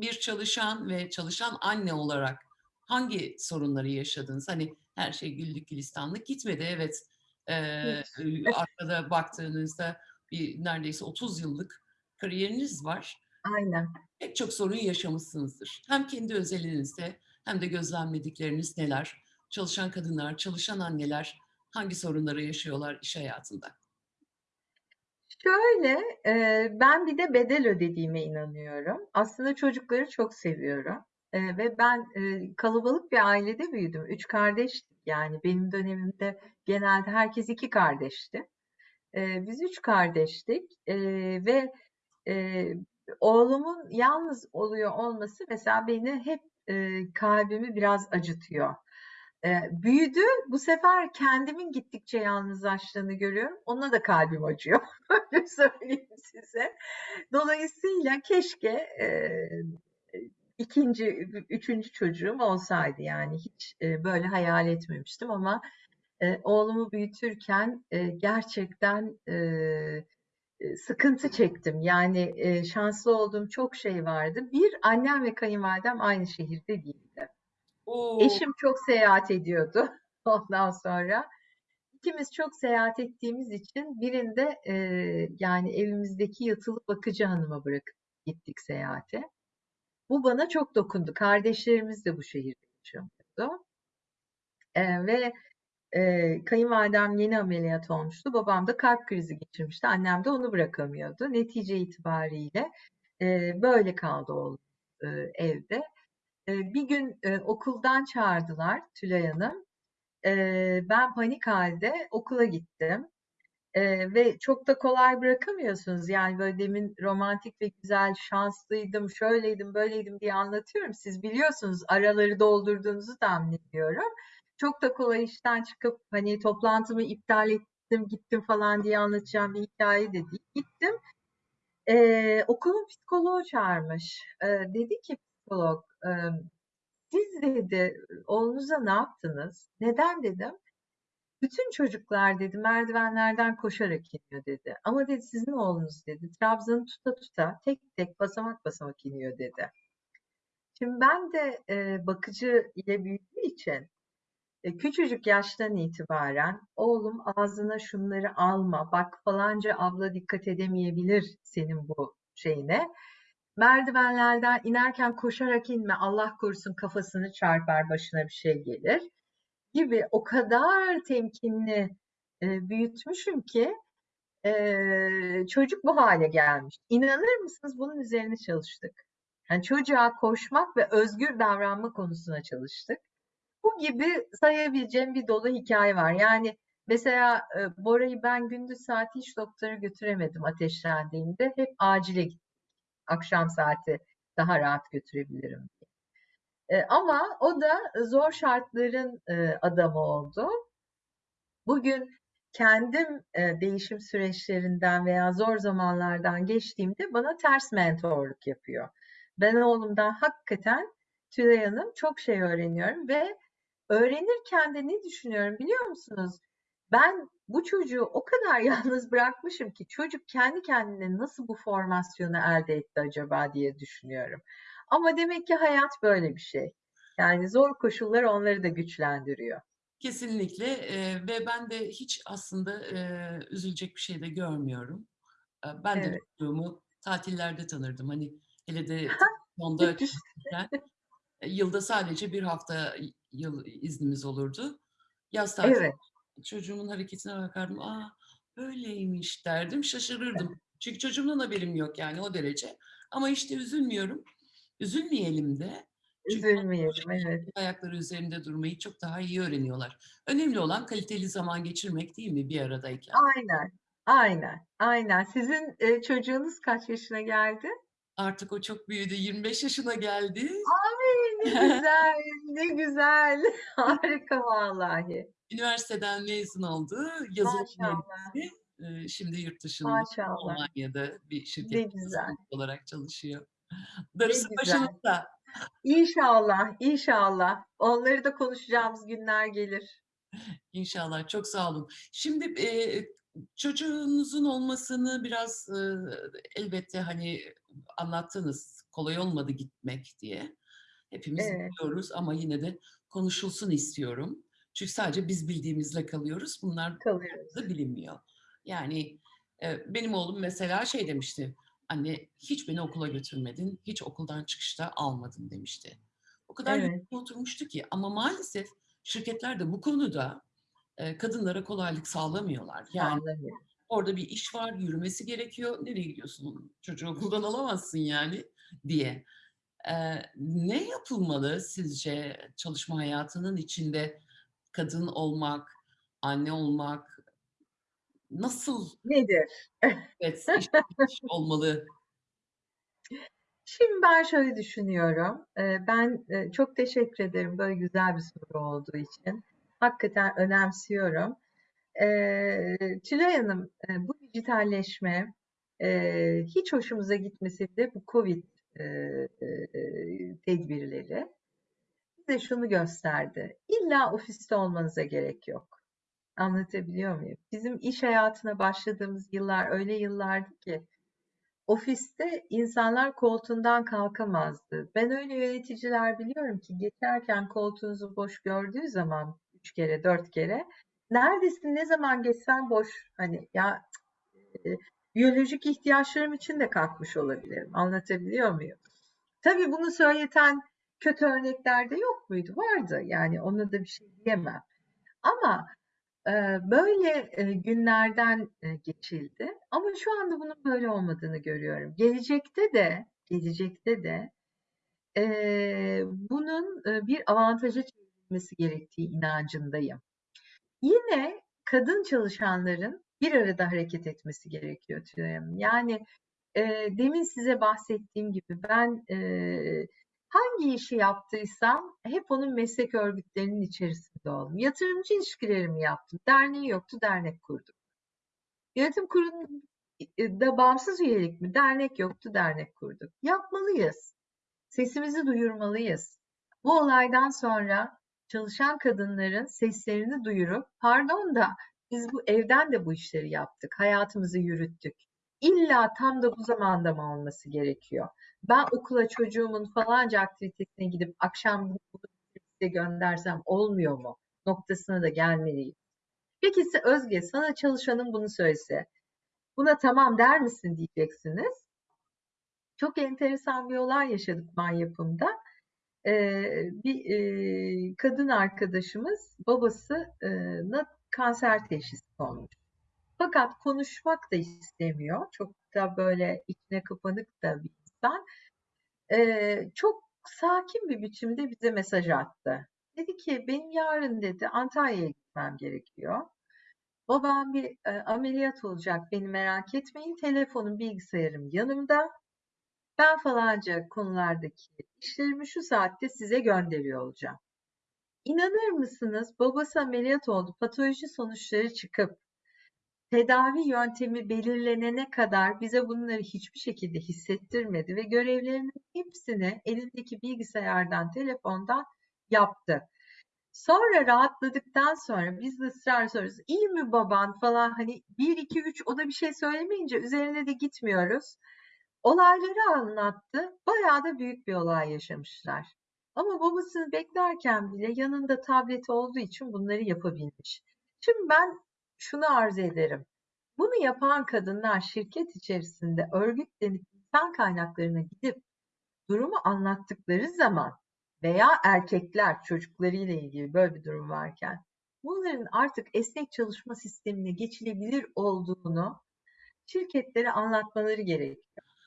bir çalışan ve çalışan anne olarak hangi sorunları yaşadınız? Hani her şey güllük gülistanlık gitmedi. Evet, ııı, arkada baktığınızda bir neredeyse 30 yıllık kariyeriniz var. Aynen. Pek çok sorun yaşamışsınızdır. Hem kendi özelinizde hem de gözlemledikleriniz neler? Çalışan kadınlar, çalışan anneler hangi sorunları yaşıyorlar iş hayatında? Şöyle, eee, ben bir de bedel ödediğime inanıyorum. Aslında çocukları çok seviyorum, eee, ve ben, eee, kalabalık bir ailede büyüdüm. 3 kardeştik. Yani benim dönemimde genelde herkes 2 kardeşti. Eee, biz 3 kardeştik, eee, ve, eee, oğlumun yalnız oluyor olması mesela beni hep, eee, kalbimi biraz acıtıyor. Eee, büyüdü, bu sefer kendimin gittikçe yalnızlaştığını görüyorum. Ona da kalbim acıyor. Öyle söyleyeyim size. Dolayısıyla keşke, eee, 2'nci, ü 3'üncü çocuğum olsaydı yani hiç, eee, böyle hayal etmemiştim ama, eee, oğlumu büyütürken, eee, gerçekten, eee, sıkıntı çektim. Yani, eee, şanslı olduğum çok şey vardı. Bir, annem ve kayınvalidem aynı şehirde değildi. O! Eşim çok seyahat ediyordu ondan sonra. İkimiz çok seyahat ettiğimiz için birinde, eee, yani evimizdeki yatılı bakıcı hanıma bırakıp gittik seyahate. Bu bana çok dokundu. Kardeşlerimiz de bu şehirde yaşamıyordu. Eee, ve, eee, kayınvalidem yeni ameliyat olmuştu. Babam da kalp krizi geçirmişti. Annem de onu bırakamıyordu. Netice itibariyle, eee, böyle kaldı oğlum, eee, evde. Eee, bir gün, eee, okuldan çağırdılar Tülay Hanım. Eee, ben panik hâlde okula gittim, eee, ve çok da kolay bırakamıyorsunuz. Yani böyle demin romantik ve güzel, şanslıydım, şöyleydim, böyleydim diye anlatıyorum. Siz biliyorsunuz, araları doldurduğunuzu tahmin ediyorum. Çok da kolay işten çıkıp hani toplantımı iptal ettim, gittim falan diye anlatacağım bir hikâye de değil. Gittim, eee, okulun psikoloğu çağırmış. Eee, dedi ki psikolog, "Siz" dedi, "oğlunuza ne yaptınız?" "Neden?" dedim. "Bütün çocuklar" dedi, "merdivenlerden koşarak iniyor." dedi. "Ama" dedi, "sizin oğlunuz" dedi, "trabzanı tuta tuta tek tek basamak basamak iniyor." dedi. Şimdi ben de, eee, bakıcı ile büyüdüğüm için, eee, küçücük yaştan itibaren oğlum ağzına şunları alma, bak falanca abla dikkat edemeyebilir senin bu şeyine. Merdivenlerden inerken koşarak inme, Allah korusun kafasını çarpar, başına bir şey gelir gibi o kadar temkinli, eee, büyütmüşüm ki, eee, çocuk bu hâle gelmiş. İnanır mısınız bunun üzerine çalıştık. Yani çocuğa koşmak ve özgür davranma konusuna çalıştık. Bu gibi sayabileceğim bir dolu hikâye var. Yani mesela, eee, Bora'yı ben gündüz saati hiç doktora götüremedim ateşlendiğinde. Hep acile gittik. Akşam saati daha rahat götürebilirim. Eee, ama o da zor şartların, eee, adamı oldu. Bugün kendim, eee, değişim süreçlerinden veya zor zamanlardan geçtiğimde bana ters mentorluk yapıyor. Ben oğlumdan hakikaten Tülay Hanım çok şey öğreniyorum ve öğrenirken de ne düşünüyorum biliyor musunuz? Ben bu çocuğu o kadar yalnız bırakmışım ki çocuk kendi kendine nasıl bu formasyonu elde etti acaba diye düşünüyorum. Ama demek ki hayat böyle bir şey. Yani zor koşullar onları da güçlendiriyor. Kesinlikle, eee, ve ben de hiç aslında, eee, üzülecek bir şey de görmüyorum. Ben de Evet. çocuğumu tatillerde tanırdım. Hani hele de eee, yılda sadece 1 hafta yıl iznimiz olurdu. Yaz tatilinde Evet. Çocuğumun hareketine bakardım, "A, böyleymiş." derdim, şaşırırdım. Çünkü çocuğumdan haberim yok yani o derece. Ama işte üzülmüyorum, üzülmeyelim de. Çünkü Üzülmeyelim, evet. ayakları üzerinde durmayı çok daha iyi öğreniyorlar. Önemli olan kaliteli zaman geçirmek değil mi bir aradayken? Aynen, aynen, aynen. Sizin, eee, çocuğunuz kaç yaşına geldi? Artık o çok büyüdü, 25 yaşına geldi. Ay, ne güzel, ne güzel. Harika vallahi. Üniversiteden mezun oldu. Yazılım mühendisi. Şimdi yurt dışında, Maşallah. Almanya'da bir yazılımcı olarak çalışıyor. Darısı güzel. başınıza. İnşallah, inşallah. Onları da konuşacağımız günler gelir. İnşallah, çok sağ olun. Şimdi, eee, çocuğunuzun olmasını biraz, ııı, elbette, hani, anlattınız kolay olmadı gitmek diye. Hepimiz Evet. biliyoruz ama yine de konuşulsun istiyorum. Çünkü sadece biz bildiğimizle kalıyoruz. Bunlar Kalıyoruz. da bilinmiyor. Yani e, benim oğlum mesela şey demişti. Anne hiç beni okula götürmedin, hiç okuldan çıkışta almadın demişti. O kadar Evet. oturmuştu ki ama maalesef şirketler de bu konuda e, kadınlara kolaylık sağlamıyorlar. Yani Sağlamıyor. orada bir iş var, yürümesi gerekiyor. Nereye gidiyorsun? Çocuğu okuldan alamazsın yani diye. Eee, ne yapılmalı sizce çalışma hayatının içinde kadın olmak, anne olmak nasıl Nedir? evet, iş iş olmalı? Şimdi ben şöyle düşünüyorum. Ben, çok teşekkür ederim böyle güzel bir soru olduğu için. Hakikaten önemsiyorum. Tülay Hanım, bu dijitalleşme, hiç hoşumuza gitmese bile bu COVID, tedbirleri bize şunu gösterdi. İlla ofiste olmanıza gerek yok. Anlatabiliyor muyum? Bizim iş hayatına başladığımız yıllar öyle yıllardı ki ofiste insanlar koltuğundan kalkamazdı. Ben öyle yöneticiler biliyorum ki geçerken koltuğunuzu boş gördüğü zaman üç kere, dört kere neredesin, ne zaman geçsen boş. Hani ya e, biyolojik ihtiyaçlarım için de kalkmış olabilirim. Anlatabiliyor muyum? Tabii bunu söyleten kötü örnekler de yok muydu? Vardı. Yani ona da bir şey diyemem. Ama e, böyle e, günlerden e, geçildi. Ama şu anda bunun böyle olmadığını görüyorum. Gelecekte de, gelecekte de e, bunun e, bir avantaja çevrilmesi gerektiği inancındayım. Yine kadın çalışanların bir arada hareket etmesi gerekiyor Tülay Hanım. Yani e, demin size bahsettiğim gibi ben e, hangi işi yaptıysam hep onun meslek örgütlerinin içerisinde oldum. Yatırımcı ilişkilerimi yaptım. Derneği yoktu, dernek kurdum. Yönetim kurulunda bağımsız üyelik mi? Dernek yoktu, dernek kurduk. Yapmalıyız. Sesimizi duyurmalıyız. Bu olaydan sonra çalışan kadınların seslerini duyurup, pardon da biz bu evden de bu işleri yaptık, hayatımızı yürüttük. İlla tam da bu zamanda mı olması gerekiyor? Ben okula çocuğumun falanca aktivitesine gidip akşam bunu göndersem olmuyor mu? Noktasına da gelmeliyiz. Peki size Özge, sana çalışanın bunu söylese, buna tamam der misin diyeceksiniz. Çok enteresan bir olay yaşadık ban yapımda. Ee, bir e, kadın arkadaşımız babasına kanser teşhisi konmuş. Fakat konuşmak da istemiyor. Çok da böyle içine kapanık da bir insan. Ee, çok sakin bir biçimde bize mesaj attı. Dedi ki benim yarın dedi Antalya'ya gitmem gerekiyor. Babam bir e, ameliyat olacak beni merak etmeyin. Telefonum bilgisayarım yanımda. Ben falanca konulardaki işlerimi şu saatte size gönderiyor olacağım. İnanır mısınız? Babası ameliyat oldu. Patoloji sonuçları çıkıp tedavi yöntemi belirlenene kadar bize bunları hiçbir şekilde hissettirmedi ve görevlerinin hepsini elindeki bilgisayardan, telefondan yaptı. Sonra rahatladıktan sonra biz de ısrar soruyoruz. İyi mi baban falan hani 1 2 3 o da bir şey söylemeyince üzerine de gitmiyoruz. Olayları anlattı. Bayağı da büyük bir olay yaşamışlar. Ama babasını beklerken bile yanında tableti olduğu için bunları yapabilmiş. Şimdi ben şunu arz ederim. Bunu yapan kadınlar şirket içerisinde örgütlenip insan kaynaklarına gidip durumu anlattıkları zaman veya erkekler çocuklarıyla ilgili böyle bir durum varken bunların artık esnek çalışma sistemine geçilebilir olduğunu şirketlere anlatmaları gerekiyor.